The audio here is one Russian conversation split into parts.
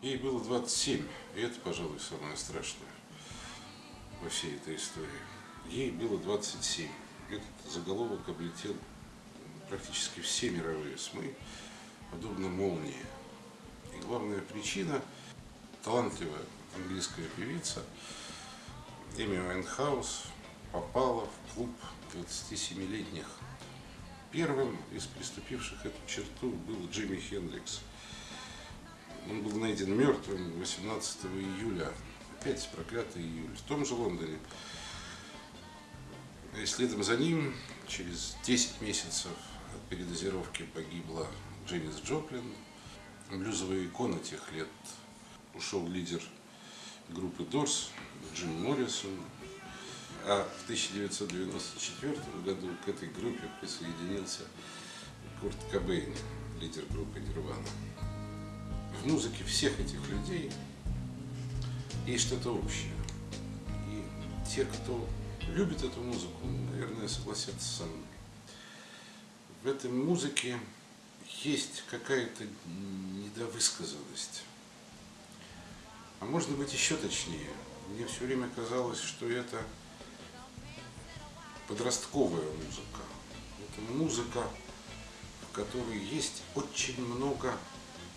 Ей было 27, и это, пожалуй, самое страшное во всей этой истории. Ей было 27. Этот заголовок облетел практически все мировые СМИ, подобно молнии. И главная причина – талантливая английская певица Эми Уайнхаус попала в клуб 27-летних. Первым из приступивших эту черту был Джимми Хендрикс. Он был найден мертвым 18 июля, опять проклятый июль, в том же Лондоне. И следом за ним, через 10 месяцев от передозировки погибла Дженнис Джоплин, блюзовая икона тех лет, ушел лидер группы Дорс Джим Моррисон, а в 1994 году к этой группе присоединился Курт Кобейн, лидер группы Нирвана. В музыке всех этих людей есть что-то общее. И те, кто любит эту музыку, наверное, согласятся со мной. В этой музыке есть какая-то недовысказанность. А можно быть еще точнее. Мне все время казалось, что это подростковая музыка. Это музыка, в которой есть очень много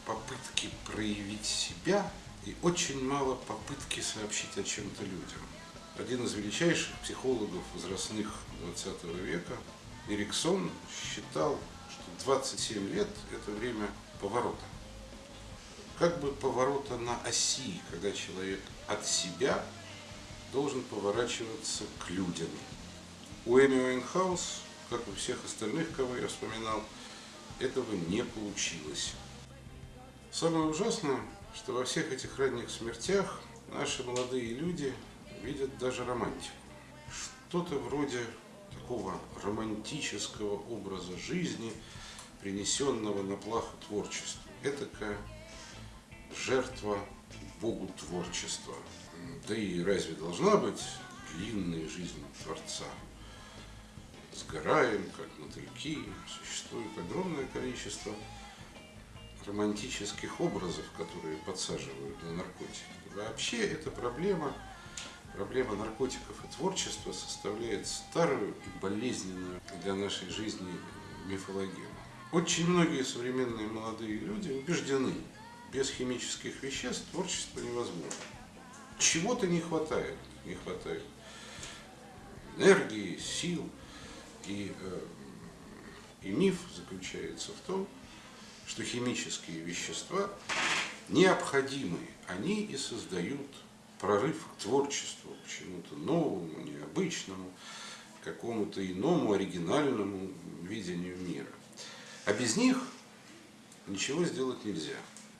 попытки проявить себя и очень мало попытки сообщить о чем-то людям. Один из величайших психологов возрастных 20 века, Эриксон, считал, что 27 лет – это время поворота. Как бы поворота на оси, когда человек от себя должен поворачиваться к людям. У Эми Уайнхаус, как у всех остальных, кого я вспоминал, этого не получилось. Самое ужасное, что во всех этих ранних смертях наши молодые люди видят даже романтику. Что-то вроде такого романтического образа жизни, принесенного на плаху творчеству. Этакая жертва Богу творчества. Да и разве должна быть длинная жизнь Творца? Сгораем, как мотыльки, существует огромное количество романтических образов, которые подсаживают на наркотики. Вообще эта проблема, проблема наркотиков и творчества составляет старую и болезненную для нашей жизни мифологию. Очень многие современные молодые люди убеждены, без химических веществ творчество невозможно. Чего-то не хватает, не хватает энергии, сил. И, э, и миф заключается в том, что химические вещества необходимы, они и создают прорыв к творчеству, к чему-то новому, необычному, какому-то иному, оригинальному видению мира. А без них ничего сделать нельзя.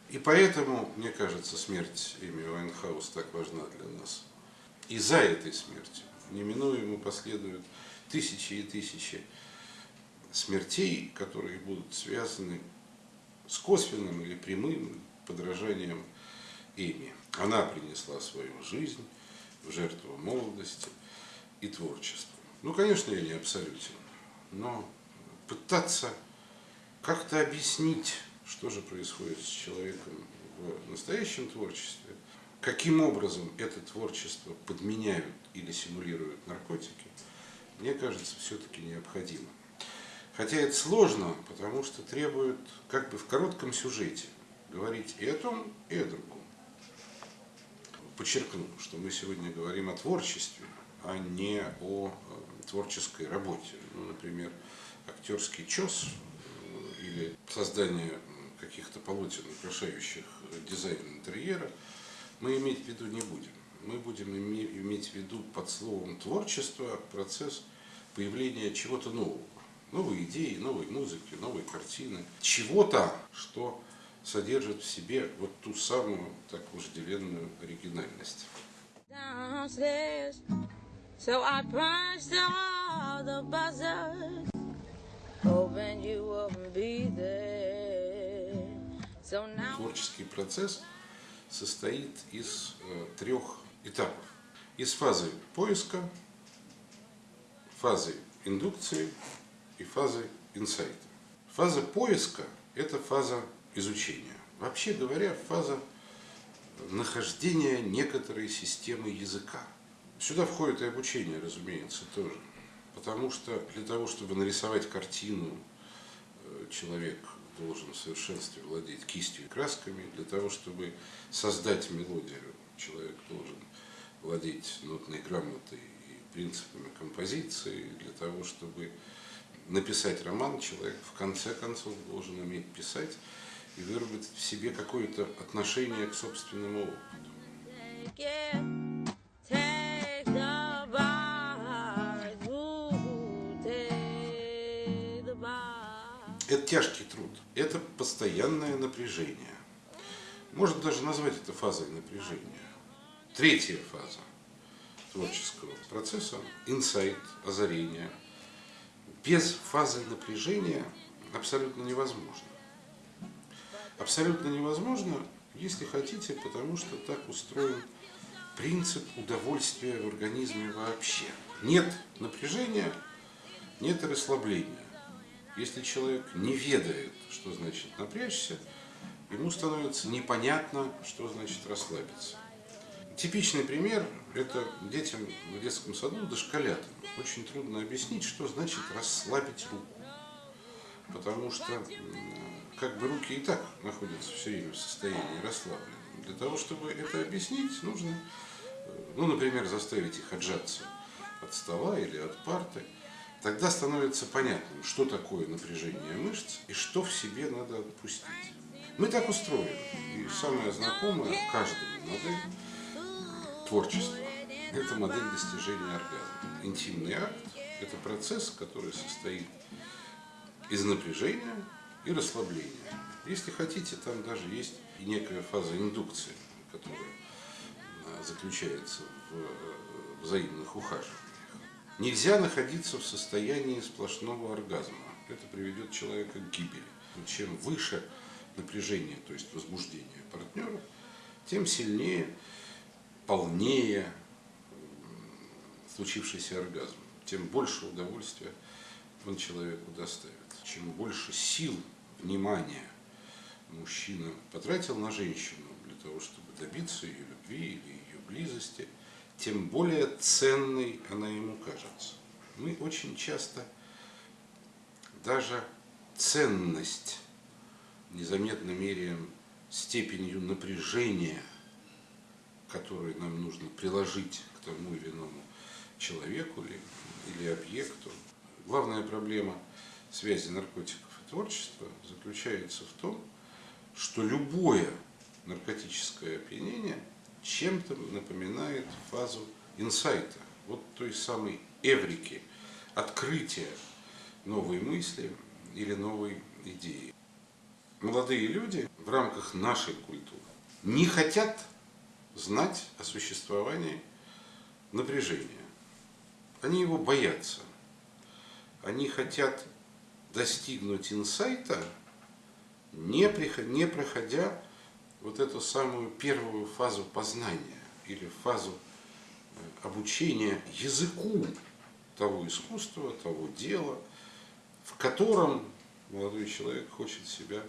И поэтому, мне кажется, смерть Эми Уайнхаус так важна для нас. И за этой смертью неминуемо последуют тысячи и тысячи смертей, которые будут связаны с косвенным или прямым подражанием Эми. Она принесла свою жизнь в жертву молодости и творчества. Ну, конечно, я не абсолютен, но пытаться как-то объяснить, что же происходит с человеком в настоящем творчестве, каким образом это творчество подменяют или симулируют наркотики, мне кажется, все-таки необходимо. Хотя это сложно, потому что требует как бы в коротком сюжете говорить и о том, и о другом. Подчеркну, что мы сегодня говорим о творчестве, а не о э, творческой работе. Ну, например, актерский чес или создание каких-то полотен, украшающих дизайн интерьера, мы иметь в виду не будем. Мы будем иметь в виду под словом творчество процесс появления чего-то нового новые идеи, новой музыки, новой картины, чего-то, что содержит в себе вот ту самую так вожделенную оригинальность. downstairs. So I punched all the buzzers, hoping you wouldn't be there. So now Творческий процесс состоит из э, трех этапов. Из фазы поиска, фазой индукции и фазой инсайта. Фаза поиска – это фаза изучения. Вообще говоря, фаза нахождения некоторой системы языка. Сюда входит и обучение, разумеется, тоже. Потому что для того, чтобы нарисовать картину, э, человек должен в совершенстве владеть кистью и красками. Для того, чтобы создать мелодию, человек должен владеть нотной грамотой и принципами композиции. Для того, чтобы написать роман, человек в конце концов должен уметь писать и выработать в себе какое-то отношение к собственному опыту. Это тяжкий труд, это постоянное напряжение. Можно даже назвать это фазой напряжения. Третья фаза творческого процесса – инсайт, озарение. Без фазы напряжения абсолютно невозможно. Абсолютно невозможно, если хотите, потому что так устроен принцип удовольствия в организме вообще. Нет напряжения, нет расслабления. Если человек не ведает, что значит напрячься, ему становится непонятно, что значит расслабиться. Типичный пример – это детям в детском саду, дошколятам. Очень трудно объяснить, что значит расслабить руку. Потому что как бы руки и так находятся все время в состоянии расслабленном. Для того, чтобы это объяснить, нужно, э, ну, например, заставить их отжаться от стола или от парты. Тогда становится понятным, что такое напряжение мышц и что в себе надо отпустить. Мы так устроены. И самое знакомое каждому модель творчества – это модель достижения оргазма. Интимный акт – это процесс, который состоит из напряжения и расслабления. Если хотите, там даже есть и некая фаза индукции, которая а, заключается в э, взаимных ухаживаниях. Нельзя находиться в состоянии сплошного оргазма. Это приведет человека к гибели. Чем выше напряжение, то есть возбуждение партнера, тем сильнее, полнее случившийся оргазм, тем больше удовольствия он человеку доставит. Чем больше сил, внимания мужчина потратил на женщину для того, чтобы добиться ее любви или ее близости, тем более ценной она ему кажется. Мы очень часто даже ценность незаметно меряем степенью напряжения, которое нам нужно приложить к тому или иному человеку или, или объекту. Главная проблема связи наркотиков и творчества заключается в том, что любое наркотическое опьянение чем-то напоминает фазу инсайта, вот той самой эврики, открытия новой мысли или новой идеи. Молодые люди в рамках нашей культуры не хотят знать о существовании напряжения. Они его боятся. Они хотят достигнуть инсайта, не, приход- не проходя вот эту самую первую фазу познания или фазу э, обучения языку того искусства, того дела, в котором молодой человек хочет себя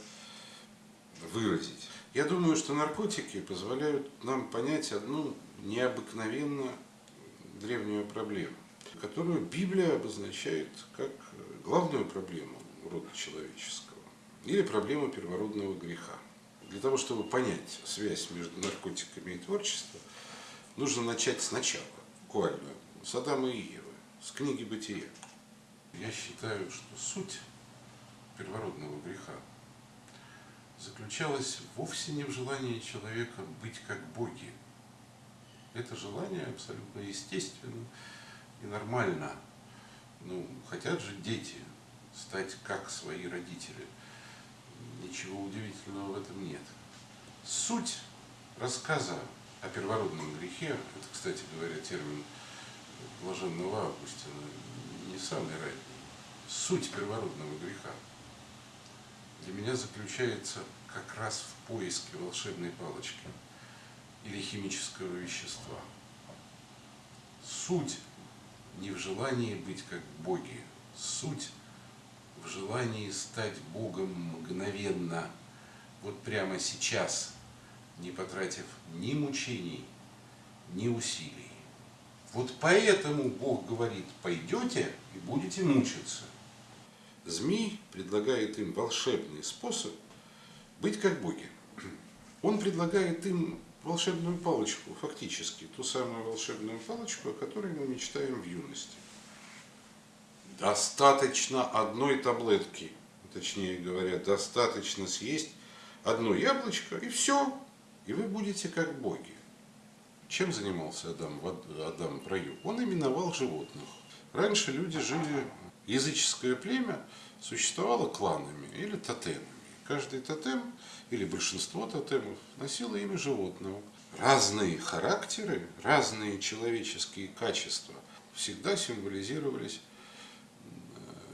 выразить. Я думаю, что наркотики позволяют нам понять одну необыкновенно древнюю проблему, которую Библия обозначает как главную проблему рода человеческого или проблему первородного греха. Для того, чтобы понять связь между наркотиками и творчеством, нужно начать сначала, буквально, с Адама и Евы, с книги «Бытия». Я считаю, что суть первородного греха заключалась вовсе не в желании человека быть как боги. Это желание абсолютно естественно и нормально. Ну, хотят же дети стать как свои родители. Ничего удивительного в этом нет. Суть рассказа о первородном грехе, это, кстати говоря, термин блаженного Августина, не самый ранний. Суть первородного греха для меня заключается как раз в поиске волшебной палочки или химического вещества. Суть не в желании быть как боги. Суть в желании стать Богом мгновенно, вот прямо сейчас, не потратив ни мучений, ни усилий. Вот поэтому Бог говорит, пойдете и будете мучиться. Змей предлагает им волшебный способ быть как боги. Он предлагает им волшебную палочку, фактически, ту самую волшебную палочку, о которой мы мечтаем в юности. Достаточно одной таблетки, точнее говоря, достаточно съесть одно яблочко, и все, и вы будете как боги. Чем занимался Адам, Адам в раю? Он именовал животных. Раньше люди жили, языческое племя существовало кланами или тотемами. Каждый тотем или большинство тотемов носило имя животного. Разные характеры, разные человеческие качества всегда символизировались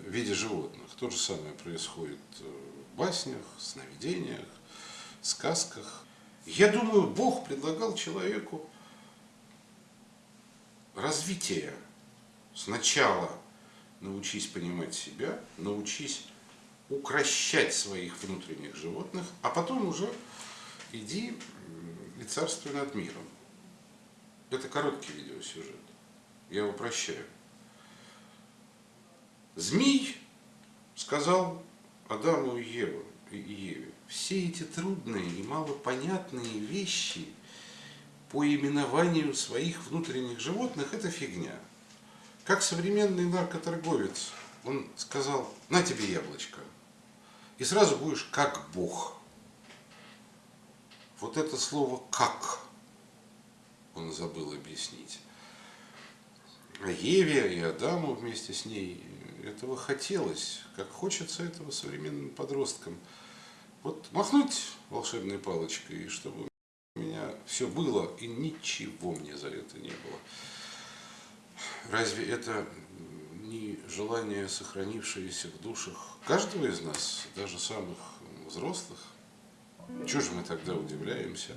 в виде животных. То же самое происходит в баснях, сновидениях, сказках. Я думаю, Бог предлагал человеку развитие. Сначала научись понимать себя, научись укращать своих внутренних животных, а потом уже иди и царствуй над миром. Это короткий видеосюжет. Я упрощаю. Змей сказал Адаму и Еву, и Еве, все эти трудные и малопонятные вещи по именованию своих внутренних животных – это фигня. Как современный наркоторговец, он сказал, на тебе яблочко, и сразу будешь как Бог. Вот это слово «как» он забыл объяснить. А Еве и Адаму вместе с ней этого хотелось, как хочется этого современным подросткам. Вот махнуть волшебной палочкой, чтобы у меня все было, и ничего мне за это не было. Разве это не желание, сохранившееся в душах каждого из нас, даже самых взрослых? Чего же мы тогда удивляемся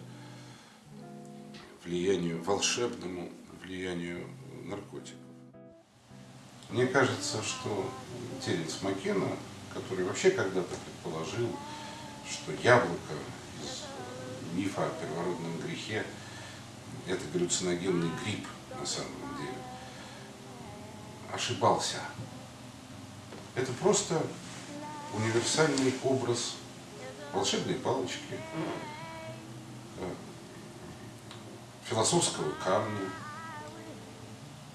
влиянию, волшебному влиянию наркотиков? Мне кажется, что Теренс Маккена, который вообще когда-то предположил, что яблоко из мифа о первородном грехе – это галлюциногенный гриб на самом деле, ошибался. Это просто универсальный образ волшебной палочки, э, философского камня,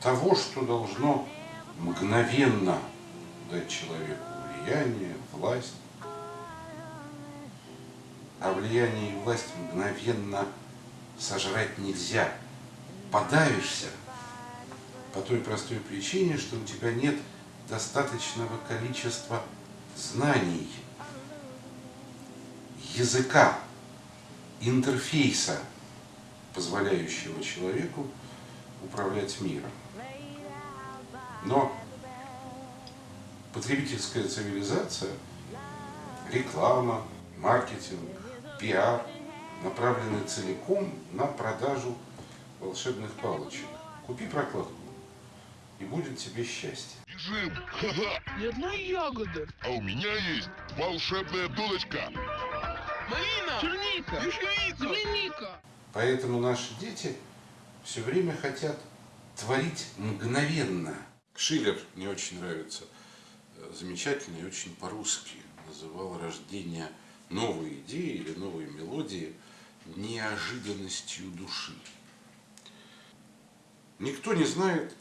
того, что должно мгновенно дать человеку влияние, власть, а влияние и власть мгновенно сожрать нельзя. Подавишься по той простой причине, что у тебя нет достаточного количества знаний, языка, интерфейса, позволяющего человеку управлять миром. Но потребительская цивилизация, реклама, маркетинг, пиар направлены целиком на продажу волшебных палочек. Купи прокладку, и будет тебе счастье. Бежим! Ха-ха! Ни одной ягоды. А у меня есть волшебная дудочка. Малина, черника, ежевика, земляника. Поэтому наши дети все время хотят творить мгновенно. Шиллер мне очень нравится, э, замечательный, очень по-русски называл рождение новой идеи или новой мелодии неожиданностью души. Никто не знает,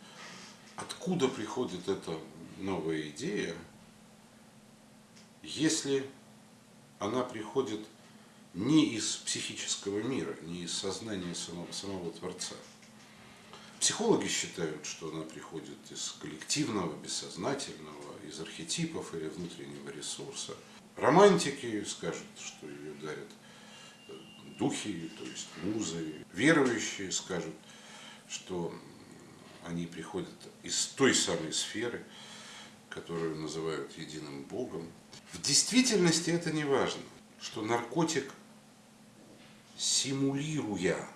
откуда приходит эта новая идея, если она приходит не из психического мира, не из сознания самого, самого Творца. Психологи считают, что она приходит из коллективного, бессознательного, из архетипов или внутреннего ресурса. Романтики скажут, что ее дарят э, духи, то есть музы. Верующие скажут, что они приходят из той самой сферы, которую называют единым Богом. В действительности это не важно, что наркотик, симулируя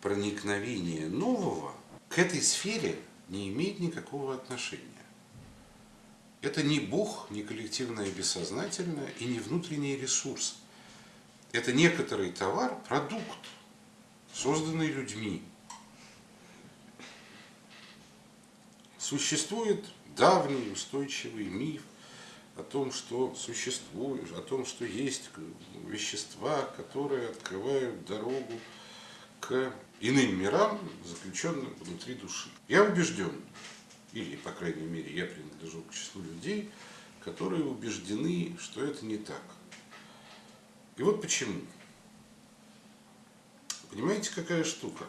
проникновение нового, к этой сфере не имеет никакого отношения. Это не Бог, не коллективное бессознательное и не внутренний ресурс. Это некоторый товар, продукт, созданный людьми. Существует давний устойчивый миф о том, что существует, о том, что есть вещества, которые открывают дорогу к иным мирам, заключенным внутри души. Я убежден, или, по крайней мере, я принадлежу к числу людей, которые убеждены, что это не так. И вот почему. Понимаете, какая штука?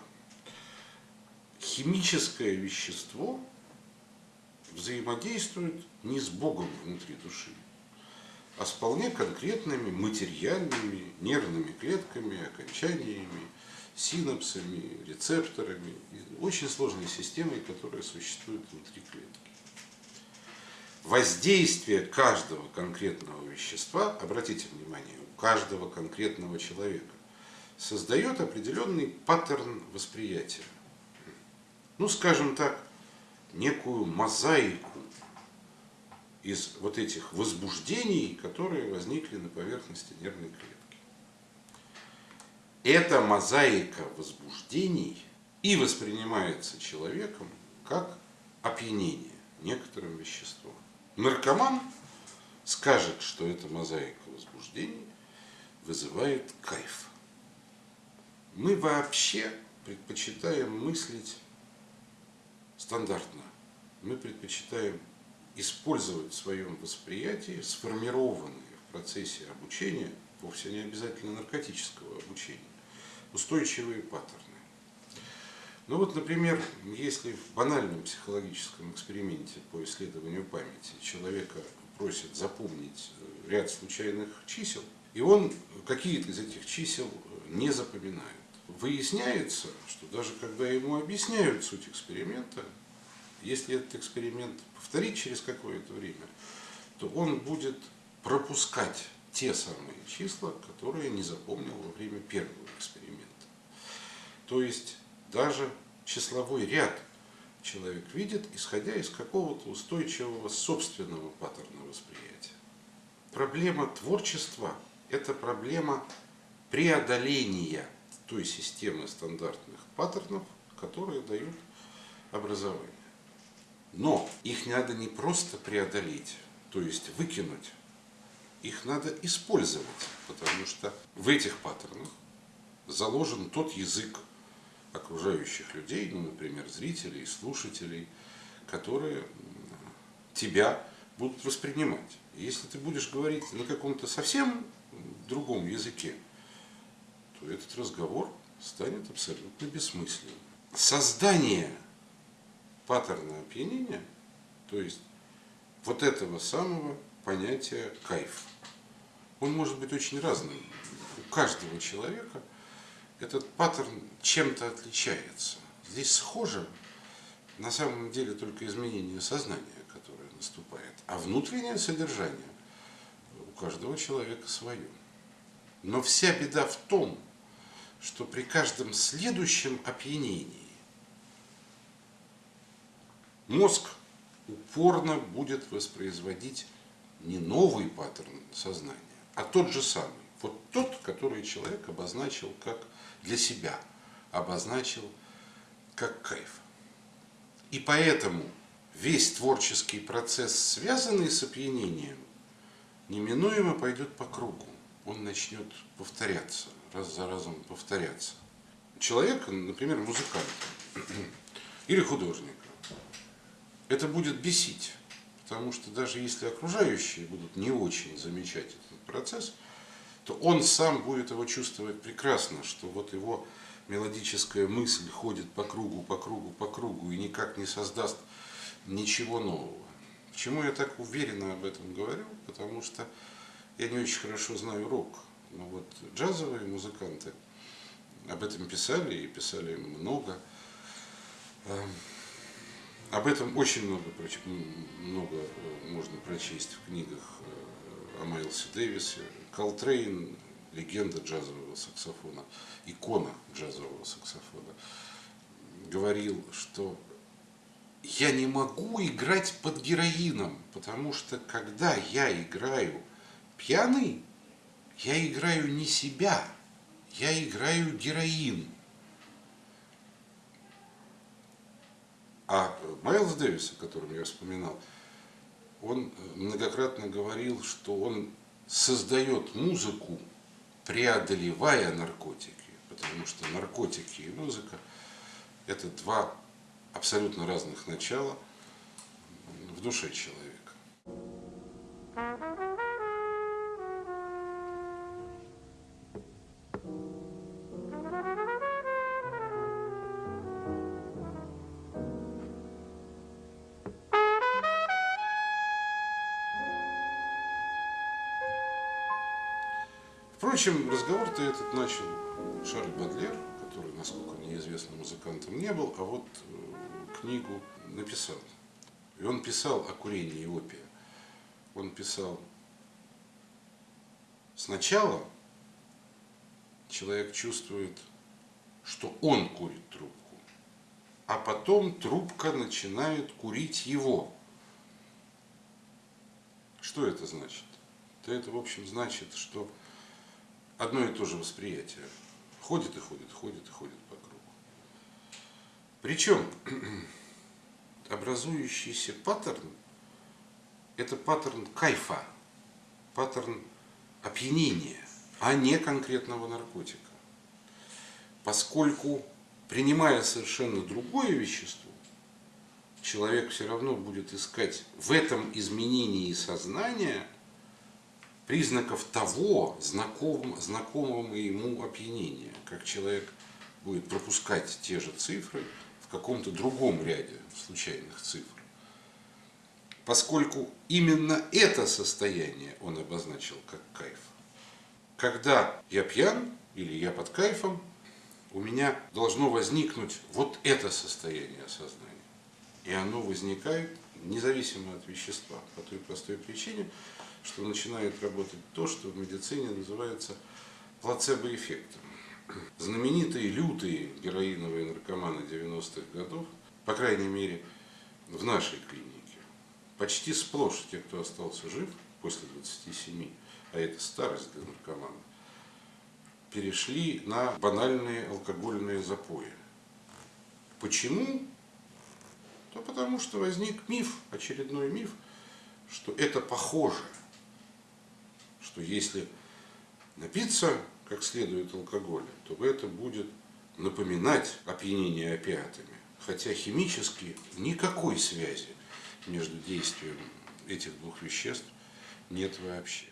Химическое вещество взаимодействует не с Богом внутри души, а с вполне конкретными материальными нервными клетками, окончаниями, синапсами, рецепторами, очень сложной системой, которая существует внутри клетки. Воздействие каждого конкретного вещества, обратите внимание, у каждого конкретного человека, создает определенный паттерн восприятия. Ну, скажем так, некую мозаику из вот этих возбуждений, которые возникли на поверхности нервной клетки. Эта мозаика возбуждений и воспринимается человеком как опьянение некоторым веществом. Наркоман скажет, что эта мозаика возбуждений вызывает кайф. Мы вообще предпочитаем мыслить стандартно. Мы предпочитаем использовать в своем восприятии сформированные в процессе обучения, вовсе не обязательно наркотического обучения, устойчивые паттерны. Ну вот, например, если в банальном психологическом эксперименте по исследованию памяти человека просят запомнить э, ряд случайных чисел, и он какие-то из этих чисел не запоминает. Выясняется, что даже когда ему объясняют суть эксперимента, если этот эксперимент повторить через какое-то время, то он будет пропускать те самые числа, которые не запомнил во время первого эксперимента. То есть даже числовой ряд человек видит, исходя из какого-то устойчивого собственного паттерна восприятия. Проблема творчества – это проблема преодоления той системы стандартных паттернов, которые дают образование. Но их надо не просто преодолеть, то есть выкинуть, их надо использовать, потому что в этих паттернах заложен тот язык окружающих людей, ну, например, зрителей, слушателей, которые тебя будут воспринимать. если ты будешь говорить на каком-то совсем другом языке, то этот разговор станет абсолютно бессмысленным. Создание паттерна опьянения, то есть вот этого самого понятия кайф. Он может быть очень разным. У каждого человека этот паттерн чем-то отличается. Здесь схоже на самом деле только изменение сознания, которое наступает. А внутреннее содержание у каждого человека свое. Но вся беда в том, что при каждом следующем опьянении мозг упорно будет воспроизводить не новый паттерн сознания, а тот же самый. Вот тот, который человек обозначил как для себя, обозначил как кайф. И поэтому весь творческий процесс, связанный с опьянением, неминуемо пойдет по кругу. Он начнет повторяться, раз за разом повторяться. Человек, например, музыкант или художник, это будет бесить. Потому что даже если окружающие будут не очень замечать этот процесс, то он сам будет его чувствовать прекрасно, что вот его мелодическая мысль ходит по кругу, по кругу, по кругу и никак не создаст ничего нового. Почему я так уверенно об этом говорю? Потому что я не очень хорошо знаю рок. Но вот джазовые музыканты об этом писали и писали много. Эм, об этом очень много, много э, можно прочесть в книгах э, о Майлсе Дэвисе. Колтрейн, легенда джазового саксофона, икона джазового саксофона, говорил, что я не могу играть под героином, потому что когда я играю пьяный, я играю не себя, я играю героин. А Майлз Дэвис, о котором я вспоминал, он многократно говорил, что он создает музыку, преодолевая наркотики, потому что наркотики и музыка – это два абсолютно разных начала в душе человека. Впрочем, разговор-то этот начал Шарль Бадлер, который, насколько мне известно, музыкантом не был, а вот э, книгу написал. И он писал о курении опия. Он писал, сначала человек чувствует, что он курит трубку, а потом трубка начинает курить его. Что это значит? Это, в общем, значит, что одно и то же восприятие. Ходит и ходит, ходит и ходит по кругу. Причем образующийся паттерн – это паттерн кайфа, паттерн опьянения, а не конкретного наркотика. Поскольку, принимая совершенно другое вещество, человек все равно будет искать в этом изменении сознания – признаков того знаком, знакомого ему опьянения, как человек будет пропускать те же цифры в каком-то другом ряде случайных цифр. Поскольку именно это состояние он обозначил как кайф. Когда я пьян или я под кайфом, у меня должно возникнуть вот это состояние сознания. И оно возникает независимо от вещества, по той простой причине, что начинает работать то, что в медицине называется плацебо-эффектом. Знаменитые лютые героиновые наркоманы 90-х годов, по крайней мере в нашей клинике, почти сплошь те, кто остался жив после 27, а это старость для наркомана, перешли на банальные алкогольные запои. Почему? То потому что возник миф, очередной миф, что это похоже что если напиться как следует алкоголя, то это будет напоминать опьянение опиатами. Хотя химически никакой связи между действием этих двух веществ нет вообще.